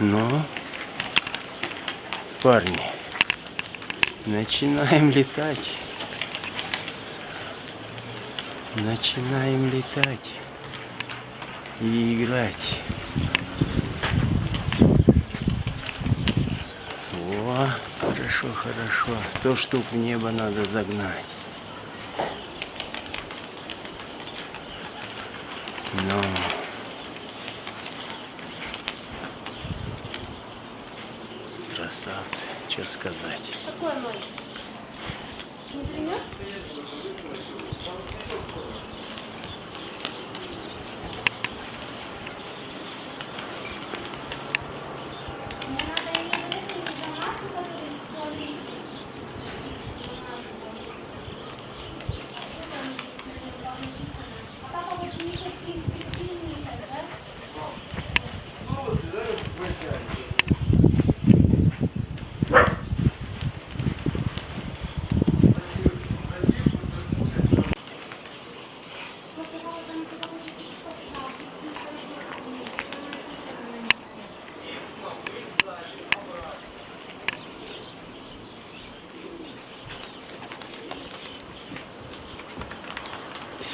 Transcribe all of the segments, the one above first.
Но, парни, начинаем летать. Начинаем летать и играть. О, хорошо, хорошо. Сто штук в небо надо загнать. Но... Красавцы, что сказать. Какой мой? Не пример? Мне надо или эту информацию, которую смотри. А папа вот не такие сильные, да?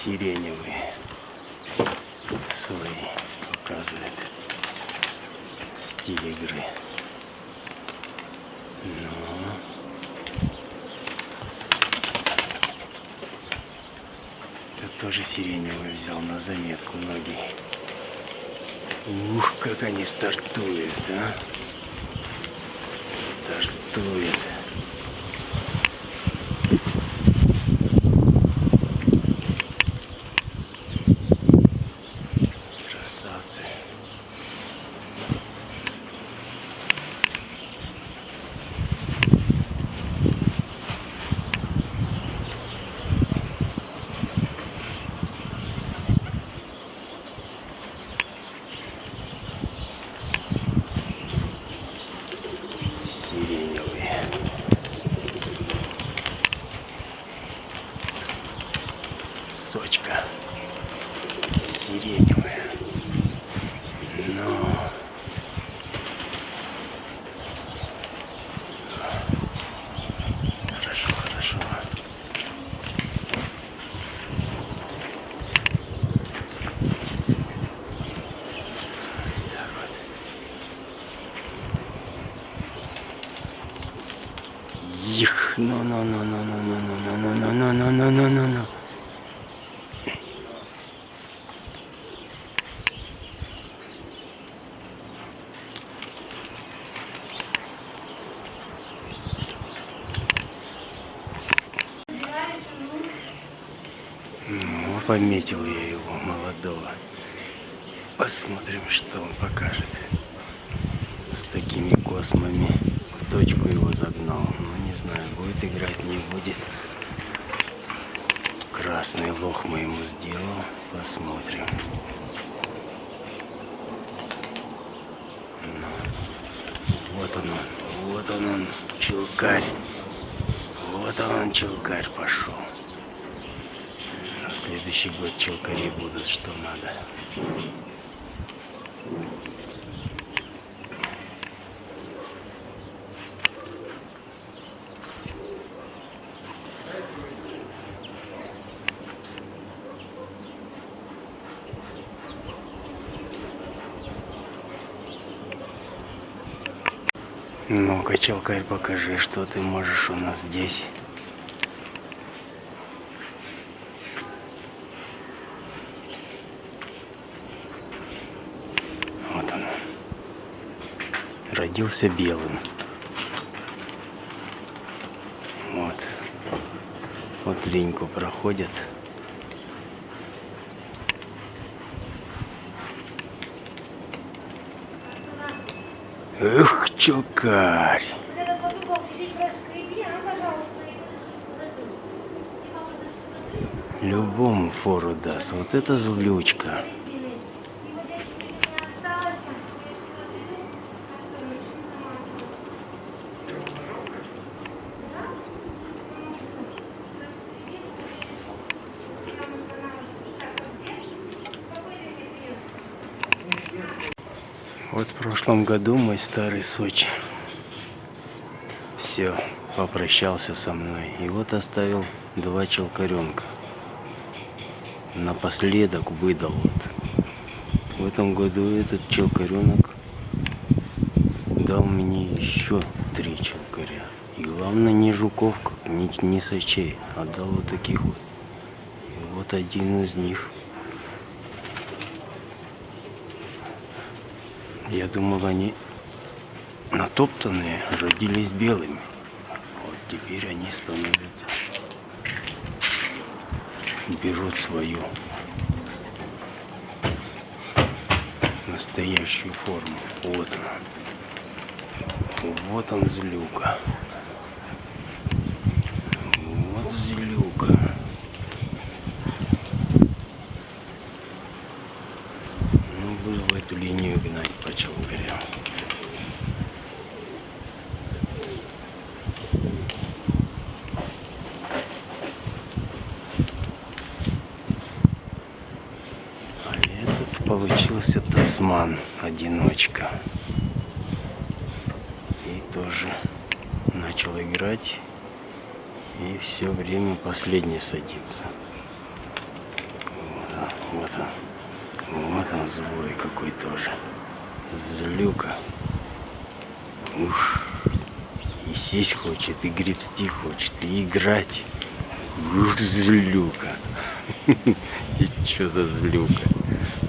Сиреневые свои показывает стиль игры. Ну, это тоже сиреневый взял на заметку многие. Ух, как они стартуют, а! Стартуют. Красавцы. Сиреневые. Сочка. Сиреневая. Но... Хорошо, хорошо. Так вот. Ну, ну, ну, ну, ну, ну, ну, ну, ну, ну, ну, ну. Ну, пометил я его, молодого. Посмотрим, что он покажет. С такими космами в точку его загнал. Знаю, будет играть, не будет. Красный лох мы ему сделал. Посмотрим. Ну, вот он, он, вот он, он, челкарь. Вот он, он, челкарь пошел. На следующий год челкари будут, что надо. Ну-ка, челкарь, покажи, что ты можешь у нас здесь. Вот он. Родился белым. Вот. Вот линьку проходят. Эх, челкарь. Вот этот вот угол чуть-чуть проскреби, а, пожалуйста, и Любому фору даст. Вот это злючка. Вот в прошлом году мой старый Сочи все попрощался со мной. И вот оставил два челкаренка. Напоследок выдал вот. В этом году этот челкаренок дал мне еще три челкаря. И главное не жуков, не, не сочей, а дал вот таких вот. И вот один из них. Я думал, они натоптанные родились белыми. Вот теперь они становятся, берут свою настоящую форму. Вот она. Вот он злюка. Вот злюка. Ну, буду в эту линию гнать по челгарям. А этот получился тасман, одиночка. И тоже начал играть. И все время последний садится. Вот он, вот он. Вот он злой какой тоже. Злюка. Ух. И сесть хочет, и гребсти хочет, и играть. Ух, злюка. И что за злюка?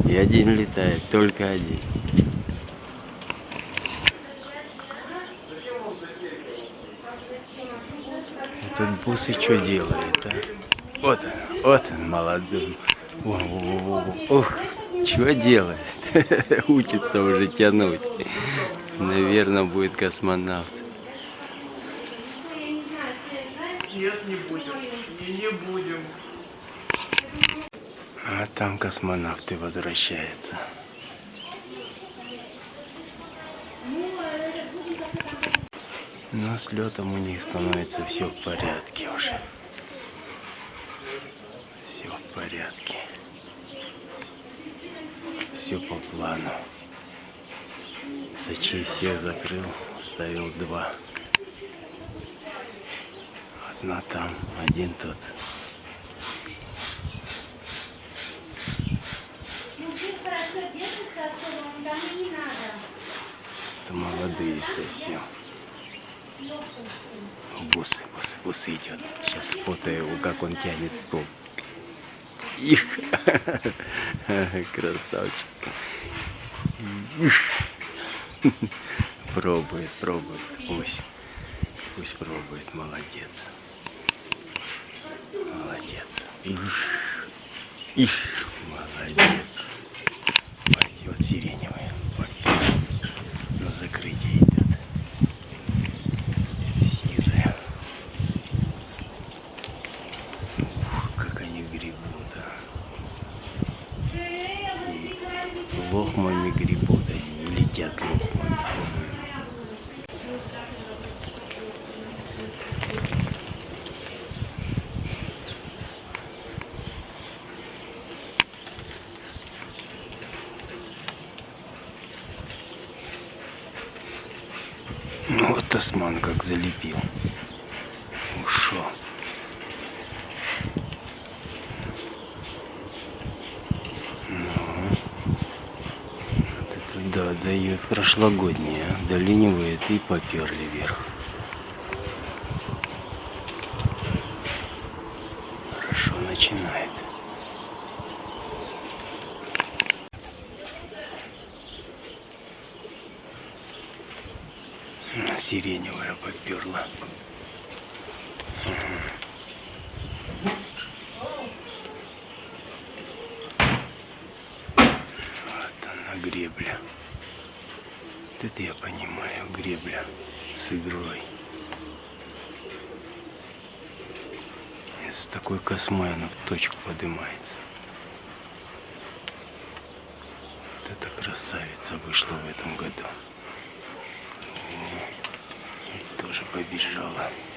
И один летает, только один. Этот бус и что делает, а? Вот он, вот он, молодой. Ох, что делает? Учится уже тянуть. Наверное, будет космонавт. Нет, не будем. Не, не будем. А там космонавты возвращаются. Но с летом у них становится все в порядке уже. Все в порядке. Все по плану. Сочи всех закрыл, ставил два. Одна там, один тот. Мужик хорошо держится отсюда, он там и не надо. Это молодые совсем. Бусы, бусы, бусы идет. Сейчас фото его, как он тянет стол. Их, красавчик. Их. Пробует, пробует. Пусть, пусть пробует. Молодец. Молодец. Их, их, молодец. Вот. На закрытие идет. Сизая. Ух, как они гребут, а. И лохмами гребут они, и летят лохмами, по-моему. Ну вот Тасман как залепил. Ушел. Ну, вот это да, дает прошлогодние, а, долинивает и поперли вверх. Хорошо начинает. Сиреневая поперла. Вот она гребля. Вот это я понимаю, гребля с игрой. И С такой космой она в точку поднимается. Вот эта красавица вышла в этом году. И тоже побежала.